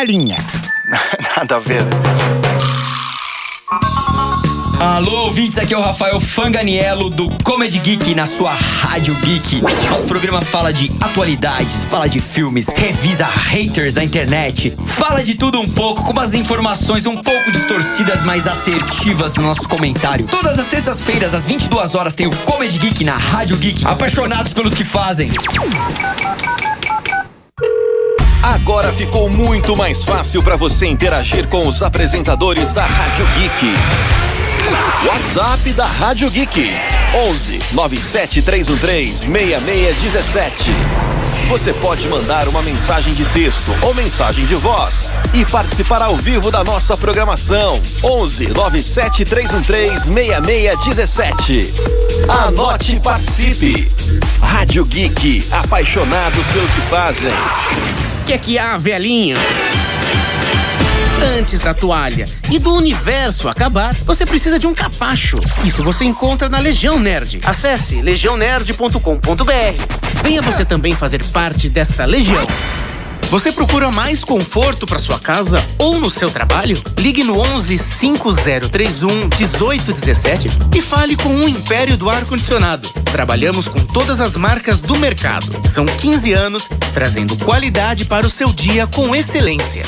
Comerciais agora na linha. <laughs> Nada a ver. Alô, ouvintes, aqui é o Rafael Fanganiello do Comedy Geek na sua Rádio Geek. Nosso programa fala de atualidades, fala de filmes, revisa haters da internet, fala de tudo um pouco, com umas informações um pouco distorcidas, mas assertivas no nosso comentário. Todas as terças-feiras, às 22 horas, tem o Comedy Geek na Rádio Geek. Apaixonados pelos que fazem. Agora ficou muito mais fácil para você interagir com os apresentadores da Rádio Geek. WhatsApp da Rádio Geek 11 97313 6617. Você pode mandar uma mensagem de texto ou mensagem de voz e participar ao vivo da nossa programação 11 97313 6617. Anote e participe. Rádio Geek, apaixonados pelo que fazem. Que é que há, velhinho? Antes da toalha e do universo acabar, você precisa de um capacho. Isso você encontra na Legião Nerd. Acesse legiãonerd.com.br. Venha você também fazer parte desta legião. Você procura mais conforto para sua casa ou no seu trabalho? Ligue no 11 5031 1817 e fale com o Império do Ar Condicionado. Trabalhamos com todas as marcas do mercado. São 15 anos trazendo qualidade para o seu dia com excelência.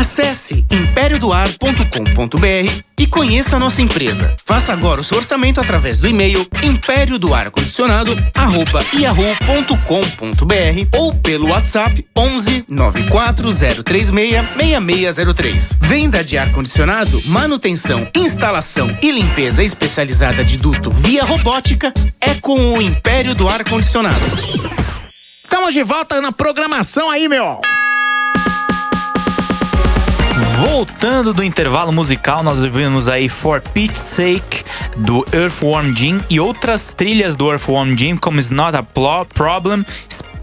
Acesse impériodoar.com.br e conheça a nossa empresa. Faça agora o seu orçamento através do e-mail impériodoarcondicionado@yahoo.com.br ou pelo WhatsApp 11 94036 6603. Venda de ar condicionado, manutenção, instalação e limpeza especializada de duto via robótica é com o Império do Ar Condicionado. Estamos de volta na programação aí, meu. Voltando do intervalo musical, nós vimos aí For Pete's Sake do Earthworm Jim e outras trilhas do Earthworm Jim, como It's Not a Problem,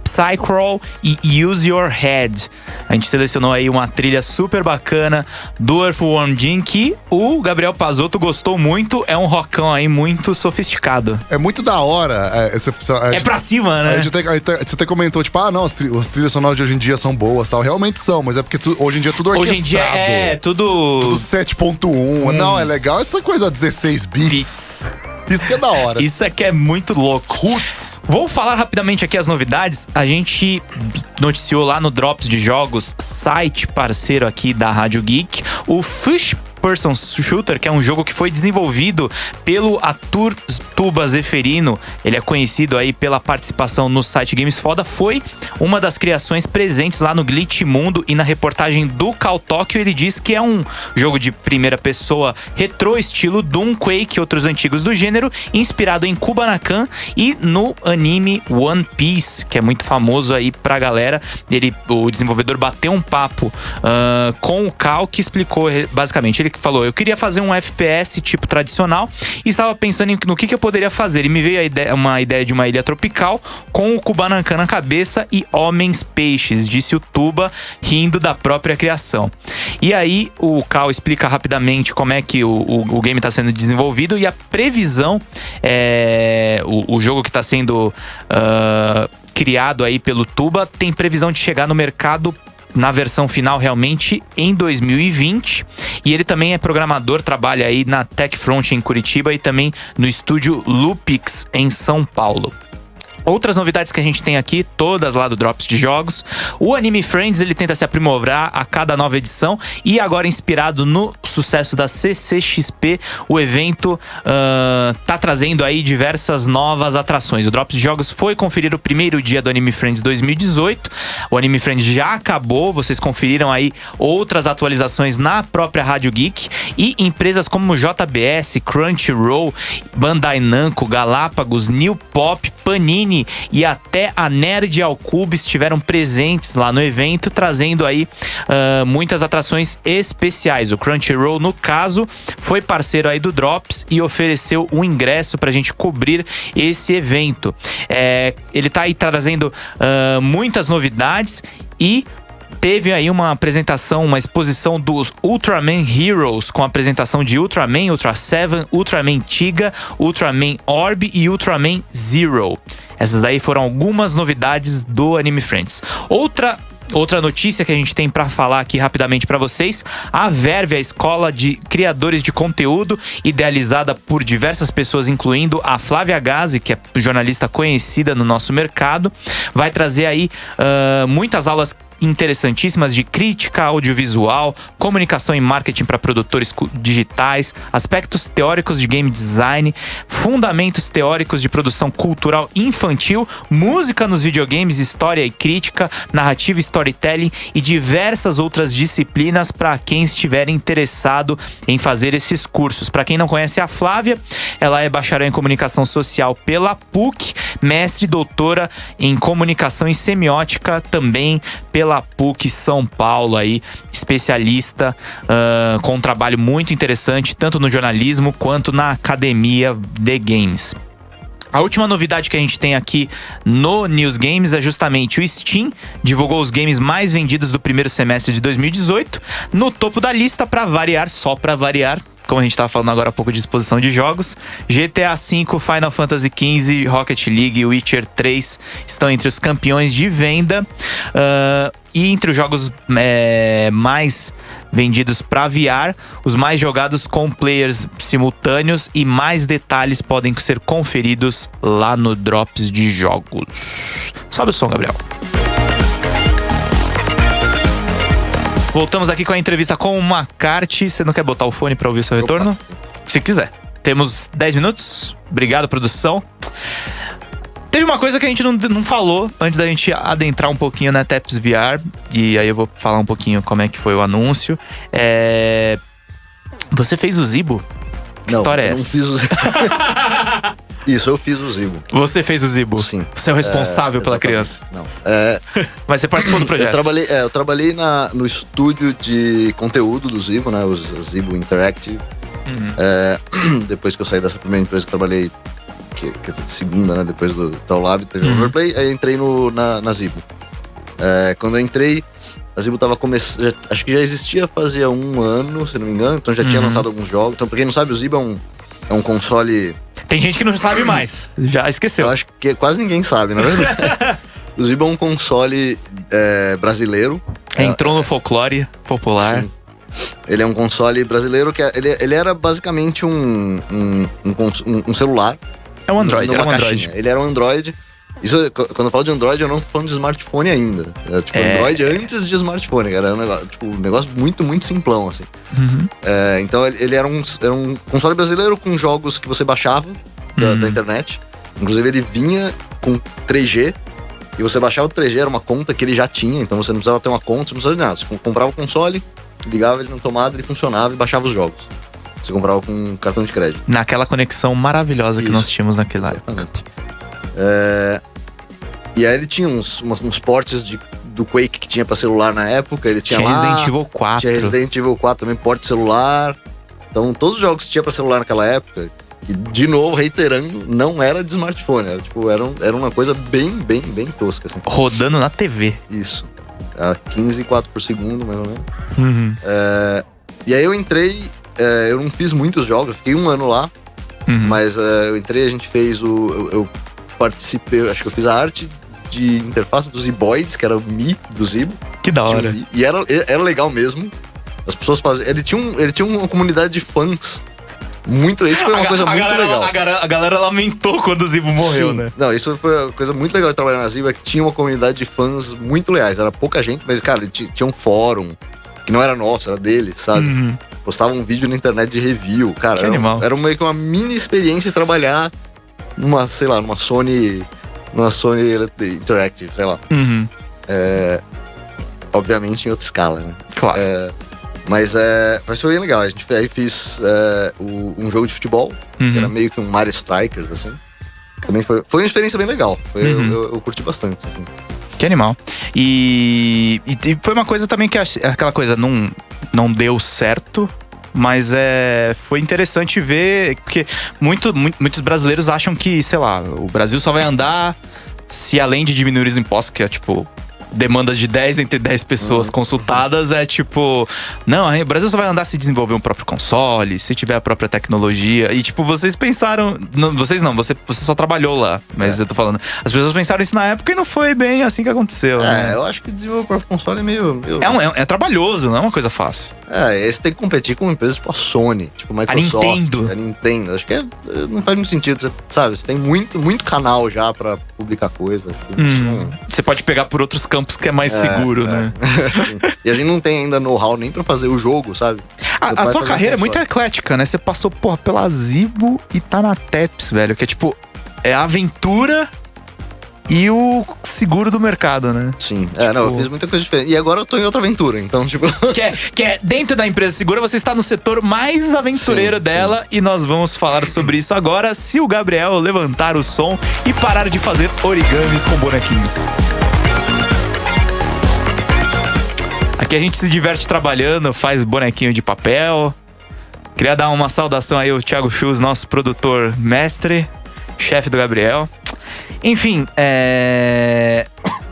Psycrawl e Use Your Head. A gente selecionou aí uma trilha super bacana do Earthworm Jim que o Gabriel Pazotto gostou muito. É um rockão aí muito sofisticado. É muito da hora. É, essa- a É gente- pra cima, né? você até comentou, tipo, ah, não, as, tri- as trilhas sonoras de hoje em dia são boas tal. Realmente são, mas é porque tu- hoje em dia é tudo orquestrado. Hoje em dia é tudo. Tudo 7.1. Não, é legal essa coisa 16 bits. Beats. Isso que é da hora. Isso aqui é muito louco. Roots. Vou falar rapidamente aqui as novidades. A gente noticiou lá no Drops de Jogos, site parceiro aqui da Rádio Geek, o Fish Person Shooter, que é um jogo que foi desenvolvido pelo Atur Tuba Zeferino. Ele é conhecido aí pela participação no site Games Foda. Foi uma das criações presentes lá no Glitch Mundo e na reportagem do Cal Tóquio. Ele diz que é um jogo de primeira pessoa retrô, estilo Doom, Quake e outros antigos do gênero, inspirado em Kubanakan e no anime One Piece, que é muito famoso aí pra galera. Ele, o desenvolvedor bateu um papo ah, com o Cal, que explicou basicamente. Ele falou: Eu queria fazer um FPS tipo tradicional e estava pensando no que, que eu poderia fazer. E me veio ideia- uma ideia de uma ilha tropical com o Kubanakan na cabeça e homens peixes, disse o Tuba, rindo da própria criação. E aí o Cal explica rapidamente como é que o, o, o game está sendo desenvolvido e a previsão é o, o jogo que está sendo ah, criado aí pelo Tuba tem previsão de chegar no mercado na versão final realmente em 2020 e ele também é programador, trabalha aí na TechFront em Curitiba e também no estúdio Lupix em São Paulo. Outras novidades que a gente tem aqui, todas lá do Drops de Jogos. O Anime Friends ele tenta se aprimorar a cada nova edição e agora inspirado no sucesso da CCXP, o evento ah, tá trazendo aí diversas novas atrações. O Drops de Jogos foi conferir o primeiro dia do Anime Friends 2018. O Anime Friends já acabou, vocês conferiram aí outras atualizações na própria Rádio Geek e empresas como JBS, Crunchyroll, Bandai Namco, Galápagos, New Pop, Panini e até a Nerd ao Cube estiveram presentes lá no evento, trazendo aí ah, muitas atrações especiais. O Crunchyroll, no caso, foi parceiro aí do Drops e ofereceu um ingresso pra gente cobrir esse evento. É, ele tá aí trazendo ah, muitas novidades e teve aí uma apresentação, uma exposição dos Ultraman Heroes, com a apresentação de Ultraman, Ultra 7, Ultraman Tiga, Ultraman Orb e Ultraman Zero. Essas aí foram algumas novidades do Anime Friends. Outra outra notícia que a gente tem para falar aqui rapidamente para vocês: a Verve, a escola de criadores de conteúdo, idealizada por diversas pessoas, incluindo a Flávia Gazi, que é jornalista conhecida no nosso mercado, vai trazer aí uh, muitas aulas interessantíssimas de crítica audiovisual, comunicação e marketing para produtores digitais, aspectos teóricos de game design, fundamentos teóricos de produção cultural infantil, música nos videogames, história e crítica, narrativa storytelling e diversas outras disciplinas para quem estiver interessado em fazer esses cursos. Para quem não conhece a Flávia, ela é bacharel em comunicação social pela PUC, mestre e doutora em comunicação e semiótica também pela pela PUC São Paulo aí, especialista uh, com um trabalho muito interessante, tanto no jornalismo quanto na academia de games. A última novidade que a gente tem aqui no News Games é justamente o Steam divulgou os games mais vendidos do primeiro semestre de 2018. No topo da lista, para variar, só para variar, como a gente estava falando agora há pouco de exposição de jogos, GTA V, Final Fantasy XV, Rocket League e Witcher 3 estão entre os campeões de venda. Uh, e entre os jogos é, mais vendidos para VR, os mais jogados com players simultâneos e mais detalhes podem ser conferidos lá no Drops de Jogos. Sobe o som, Gabriel. Voltamos aqui com a entrevista com o Macarte. Você não quer botar o fone para ouvir seu retorno? Opa. Se quiser. Temos 10 minutos. Obrigado, produção. Teve uma coisa que a gente não, não falou antes da gente adentrar um pouquinho na Taps VR. E aí eu vou falar um pouquinho como é que foi o anúncio. É... Você fez o Zibo? Que não, história é não essa? fiz o Zibo. <laughs> Isso, eu fiz o Zibo. Você fez o Zibo? Sim. Você é o responsável É, pela criança. Não. É, <laughs> Mas você participou do projeto. eu trabalhei, é, eu trabalhei na, no estúdio de conteúdo do Zibo, né? O Zibo Interactive. Uhum. É, <clears throat> depois que eu saí dessa primeira empresa que eu trabalhei, que, que é segunda, né? Depois do Taulab, teve o Uhum. Overplay, aí entrei no, na, na Zibo. É, quando eu entrei, a Zibo tava começando. Acho que já existia fazia um ano, se não me engano, então já tinha Uhum. lançado alguns jogos. Então, pra quem não sabe, o Zibo é um, é um console. Tem gente que não sabe mais. Já esqueceu. Eu acho que quase ninguém sabe, na verdade. <laughs> o Zibo é um console é, brasileiro. Entrou no folclore popular. Sim. Ele é um console brasileiro que é- ele, ele era basicamente um, um, um, um- celular. É um Android, era um caixinha. Android. Ele era um Android. Isso, qu- quando eu falo de Android, eu não tô falando de smartphone ainda. É, tipo, É. Android antes de smartphone, cara. Era um negócio, tipo, um negócio muito, muito simplão, assim. Uhum. É, então ele, era, um, era um console brasileiro com jogos que você baixava da, Uhum. da internet. Inclusive ele vinha com 3G. E você baixava o 3G, era uma conta que ele já tinha, então você não precisava ter uma conta, você não precisava de nada. Você comprava o console, ligava ele na tomada, ele funcionava e baixava os jogos. Você comprava com cartão de crédito. Naquela conexão maravilhosa que Isso. nós tínhamos naquela época. É, E aí ele tinha uns, umas- uns portes de, do Quake que tinha pra celular na época. Ele tinha, Tinha lá, Resident Evil 4. Tinha Resident Evil 4 também, porte celular. Então todos os jogos que tinha pra celular naquela época, que de novo, reiterando, não era de smartphone. Era, tipo, era, um- era uma coisa bem, bem, bem tosca. Assim. Rodando na TV. Isso. A 15 quadros por segundo, mais ou menos. Uhum. É, e aí eu entrei, é, eu não fiz muitos jogos, eu fiquei um ano lá. Uhum. Mas é, eu entrei, a gente fez o. Eu, eu participei, acho que eu fiz a arte de interface dos Ziboids, que era o Mi do Zibo. Que da um hora. E era, era legal mesmo. As pessoas faziam. Ele tinha, um, ele tinha uma comunidade de fãs. Muito. Isso foi uma A- coisa a muito galera, legal. A galera, a galera lamentou quando o Zibo morreu, Sim. né? Não, isso foi uma coisa muito legal de trabalhar na Zibo, é que tinha uma comunidade de fãs muito leais. Era pouca gente, mas, cara, ti- tinha um fórum, que não era nosso, era dele, sabe? Uhum. Postava um vídeo na internet de review. Cara, Que era, animal. era meio que uma mini experiência trabalhar numa, sei lá, numa Sony. Numa Sony Interactive, sei lá. Uhum. Obviamente em outra escala, né? Claro. É, mas é. Mas foi bem legal. A gente aí fiz é, o- um jogo de futebol, Uhum. que era meio que um Mario Strikers, assim. Também foi, foi uma experiência bem legal. Foi- eu- Uhum. eu, eu curti bastante. assim. Que animal. E, e- e foi uma coisa também que aquela coisa não, não deu certo. Mas é, foi interessante ver, porque muito, muito- muitos brasileiros acham que, sei lá, o Brasil só vai andar se além de diminuir os impostos, que é tipo demandas de 10 entre 10 pessoas consultadas é tipo, não, aí o Brasil só vai andar se desenvolver um próprio console, se tiver a própria tecnologia. E tipo, vocês pensaram, não, vocês não, você, você só trabalhou lá, mas eu tô falando, as pessoas pensaram isso na época e não foi bem assim que aconteceu. É, né? eu acho que desenvolver o próprio console é meio. meio... É, um- é, é trabalhoso, não é uma coisa fácil. É, esse tem que competir com empresas tipo a Sony, tipo a Microsoft, Nintendo. A Nintendo. Acho que é- não faz muito sentido, você, sabe? Você tem muito, muito canal já pra publicar coisas. Isso Hum, Você pode pegar por outros campos que é mais seguro, né? não- <laughs> Sim. E a gente não tem ainda know-how nem pra fazer o jogo, sabe? A, a sua carreira é muito eclética, né? Você passou, porra, pela Zibo e tá na Teps, velho. Que é tipo, é a aventura e o seguro do mercado, né? Sim, é, não, eu Tipo- fiz muita coisa diferente. E agora eu tô em outra aventura, então, <laughs> tipo. Que é, que é dentro da empresa segura, você está no setor mais aventureiro Sim, dela e nós vamos falar sobre isso agora se o Gabriel levantar o som e parar de fazer origamis com bonequinhos. Aqui a gente se diverte trabalhando, faz bonequinho de papel. Queria dar uma saudação aí ao Thiago Chus, nosso produtor mestre, chefe do Gabriel. Enfim, é...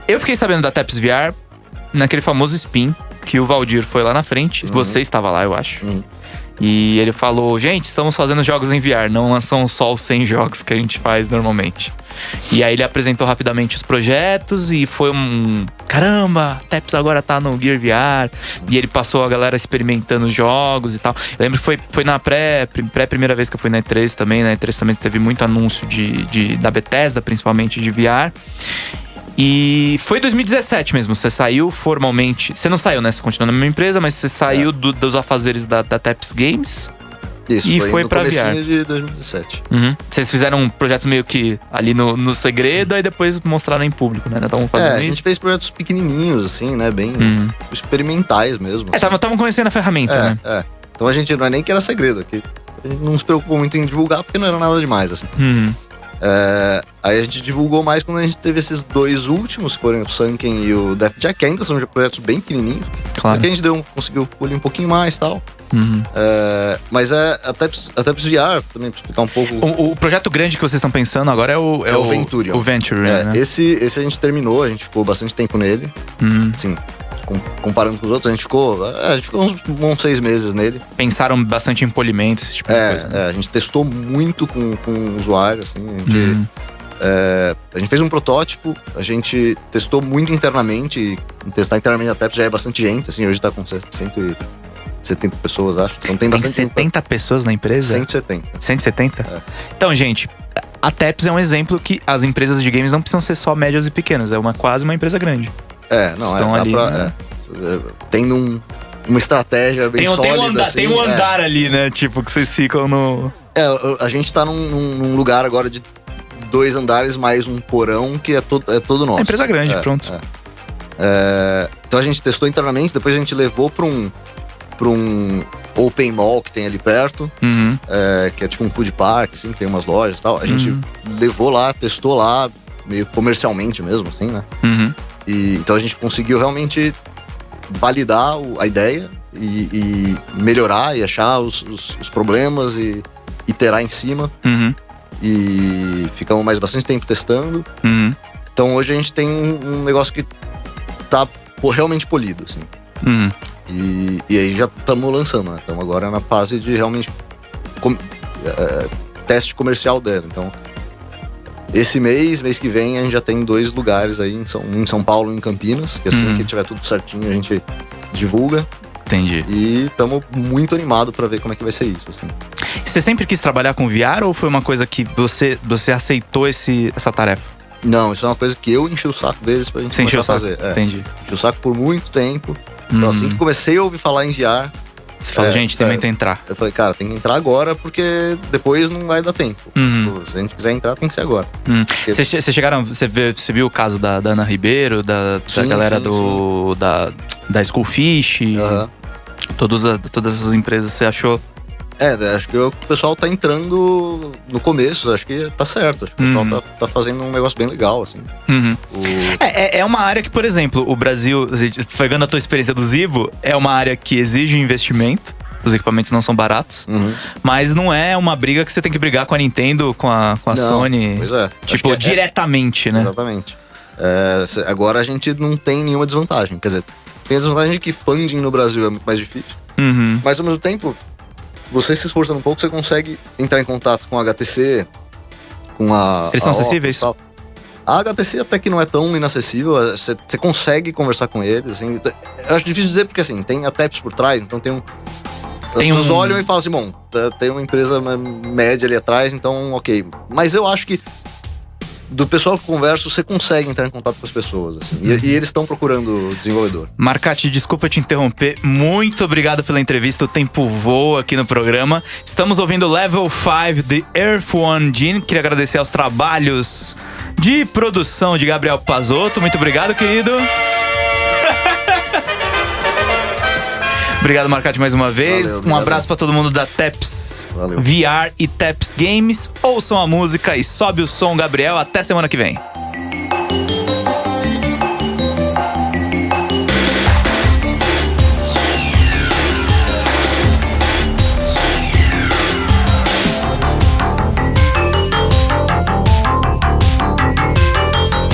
eu fiquei sabendo da Taps VR naquele famoso spin que o Valdir foi lá na frente. Você estava lá, eu acho. Uhum. E ele falou: gente, estamos fazendo jogos em VR, não lançam só os 100 jogos que a gente faz normalmente. E aí ele apresentou rapidamente os projetos e foi um. Caramba, Teps agora tá no Gear VR. E ele passou a galera experimentando os jogos e tal. Eu lembro que foi, foi na pré, pré-primeira vez que eu fui na E3 também. Na E3 também teve muito anúncio de, de, da Bethesda, principalmente de VR. E foi 2017 mesmo. Você saiu formalmente. Você não saiu, né? Você continua na mesma empresa, mas você saiu do- dos afazeres da, da Teps Games. Isso, E foi, foi pra VR. de 2017. Uhum. Vocês fizeram projetos meio que ali no, no segredo e depois mostraram em público, né? Estavam É, fazendo a gente isso. fez projetos pequenininhos, assim, né? Bem Uhum. experimentais mesmo. É, assim. estavam conhecendo a ferramenta, né? É, é. Então a gente não é nem que era segredo aqui. A gente não se preocupou muito em divulgar porque não era nada demais, assim. Uhum. É, aí a gente divulgou mais quando a gente teve esses dois últimos, que foram o Sunken e o Death Jack, que ainda são projetos bem pequenininhos. Claro. Porque a gente deu, um- conseguiu polir um pouquinho mais e tal. Uhum. É, mas é, a Teps, a Teps VR, também pra explicar um pouco. O, o projeto grande que vocês estão pensando agora é o... É o Venturion. O Venture, É, né? esse, esse a gente terminou, a gente ficou bastante tempo nele. Uhum. Com- comparando com os outros, a gente ficou. é, a gente ficou uns bons seis meses nele. Pensaram bastante em polimento, esse tipo de É, coisa. né? é, a gente testou muito com, com o usuário, assim, a gente. Uhum. É, a gente fez um protótipo, a gente testou muito internamente. Testar internamente a TEPS já é bastante gente, assim, hoje tá com 170 pessoas, acho. Então tem bastante gente. 70 pessoas na empresa? 170. 170? É. Então, gente, a Teps é um exemplo que as empresas de games não precisam ser só médias e pequenas. É uma, quase uma empresa grande. É, não, Estão é, dá ali, pra. né? é, tendo um- uma estratégia bem Tem, sólida. tem um andar, assim, tem um é. andar ali, né? Tipo, que vocês ficam no. É, a gente tá num, num- num lugar agora de dois andares mais um porão que é todo, é todo nosso. É empresa grande, É, pronto. é. É, então a gente testou internamente, depois a gente levou pra um, pra um open mall que tem ali perto, Uhum. é, que é tipo um food park, assim, que tem umas lojas e tal. A gente Uhum. levou lá, testou lá, meio comercialmente mesmo, assim, né? Uhum. E, então a gente conseguiu realmente validar a ideia e, e melhorar e achar os, os- os problemas e iterar em cima. Uhum. E ficamos mais bastante tempo testando. Uhum. Então hoje a gente tem um um negócio que tá realmente polido, assim. Uhum. E, e aí já estamos lançando, né? Estamos agora na fase de realmente com- é, teste comercial dela. Então, esse mês, mês que vem, a gente já tem dois lugares aí, em São, um em São Paulo e em Campinas, que assim Hum. que tiver tudo certinho a gente divulga. Entendi. E estamos muito animados para ver como é que vai ser isso. Assim. Você sempre quis trabalhar com VR ou foi uma coisa que você, você aceitou esse, essa tarefa? Não, isso é uma coisa que eu enchi o saco deles pra gente Você começar a saco? fazer. É, Entendi. enchi o saco por muito tempo. Então, Hum. assim que comecei a ouvir falar em VR, Você falou, É, gente, tem é. que entrar. eu falei, cara, tem que entrar agora porque depois não vai dar tempo. Uhum. Tipo, se a gente quiser entrar, tem que ser agora. Vocês vocês chegaram. Você, você viu o caso da, da Ana Ribeiro, da, da Sim, galera sim, do. Da, da Schoolfish, Aham. todas, todas essas empresas, você achou? É, acho que o pessoal tá entrando no começo, acho que tá certo. Acho que o Uhum. pessoal tá, tá fazendo um negócio bem legal, assim. Uhum. O- É, é- é uma área que, por exemplo, o Brasil, pegando a tua experiência do Zibo, é uma área que exige investimento. Os equipamentos não são baratos, Uhum. mas não é uma briga que você tem que brigar com a Nintendo, com a, com a Não, Sony. Pois é. Tipo, que é- diretamente, né? Exatamente. É, agora a gente não tem nenhuma desvantagem. Quer dizer, tem a desvantagem de que funding no Brasil é muito mais difícil. Uhum. Mas ao mesmo tempo, você se esforçando um pouco, você consegue entrar em contato com a HTC, com a. Eles são a Oculus acessíveis? tal. A HTC até que não é tão inacessível, é, você você consegue conversar com eles, assim. Eu acho difícil dizer porque assim, tem a TEPS por trás, então tem um. As Tem pessoas um- olham e falam assim, bom, tem uma empresa média ali atrás, então ok. Mas eu acho que do pessoal que eu converso, você consegue entrar em contato com as pessoas, assim. E, e eles estão procurando desenvolvedor. Marcati, desculpa te interromper. Muito obrigado pela entrevista. O tempo voa aqui no programa. Estamos ouvindo Level 5 de Earth One Gene. Queria agradecer aos trabalhos de produção de Gabriel Pazotto. Muito obrigado, querido. Obrigado, Marcati, mais uma vez. Valeu, um abraço pra todo mundo da Teps Valeu. VR e Teps Games. Ouçam a música e sobe o som, Gabriel. Até semana que vem.